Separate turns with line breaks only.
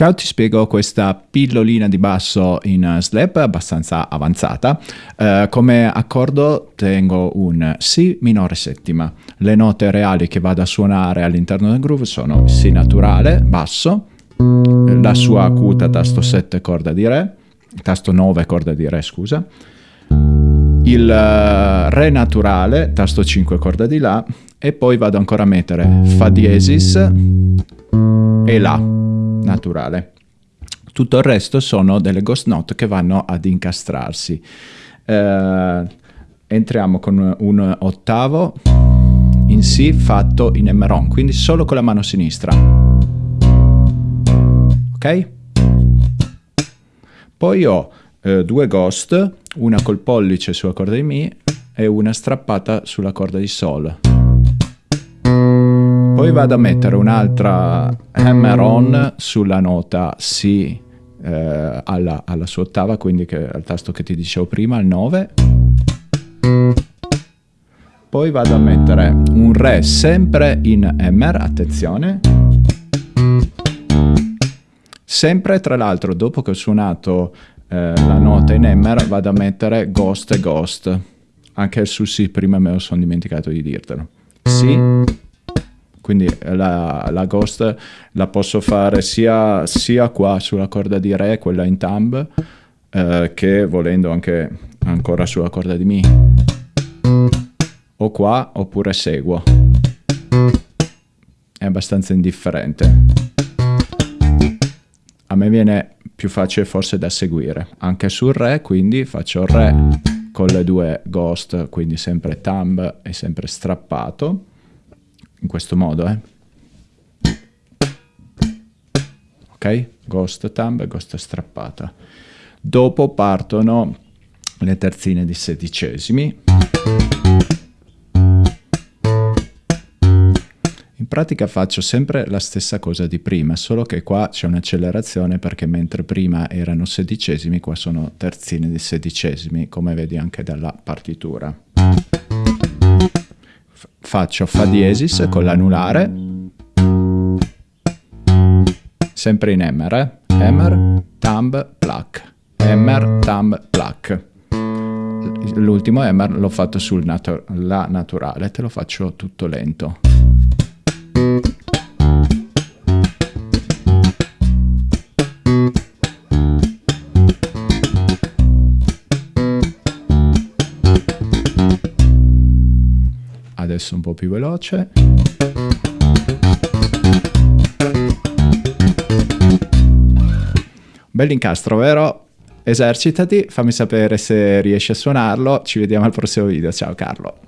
Ciao, ti spiego questa pillolina di basso in slap abbastanza avanzata. Uh, come accordo tengo un Si minore settima. Le note reali che vado a suonare all'interno del groove sono Si naturale, basso, la sua acuta tasto 7 corda di Re, tasto 9 corda di Re scusa, il uh, Re naturale, tasto 5 corda di La e poi vado ancora a mettere Fa diesis e La naturale. Tutto il resto sono delle ghost note che vanno ad incastrarsi. Eh, entriamo con un ottavo in Si fatto in Emeron, quindi solo con la mano sinistra. Ok? Poi ho eh, due ghost, una col pollice sulla corda di Mi e una strappata sulla corda di Sol. Poi vado a mettere un'altra hammer on sulla nota Si eh, alla, alla, sua ottava, quindi che, al tasto che ti dicevo prima, il 9. Poi vado a mettere un Re sempre in hammer, attenzione. Sempre tra l'altro dopo che ho suonato eh, la nota in hammer vado a mettere Ghost e Ghost. Anche su Si prima me lo sono dimenticato di dirtelo. Si quindi la, la, ghost la posso fare sia, sia, qua sulla corda di re, quella in thumb, eh, che volendo anche ancora sulla corda di mi. O qua oppure seguo. È abbastanza indifferente. A me viene più facile forse da seguire. Anche sul re, quindi faccio re con le due ghost, quindi sempre thumb e sempre strappato in questo modo, eh. Ok? Ghost thumb ghost strappata. Dopo partono le terzine di sedicesimi. Pratica faccio sempre la stessa cosa di prima, solo che qua c'è un'accelerazione perché mentre prima erano sedicesimi, qua sono terzine di sedicesimi, come vedi anche dalla partitura faccio Fa diesis con l'anulare, sempre in Emmer, eh? Emmer, thumb, pluck, Emmer, thumb, pluck. L'ultimo Emmer l'ho fatto sul natu naturale, te lo faccio tutto lento. Adesso un po' più veloce. Bell'incastro, vero? Esercitati, fammi sapere se riesci a suonarlo, ci vediamo al prossimo video, ciao Carlo!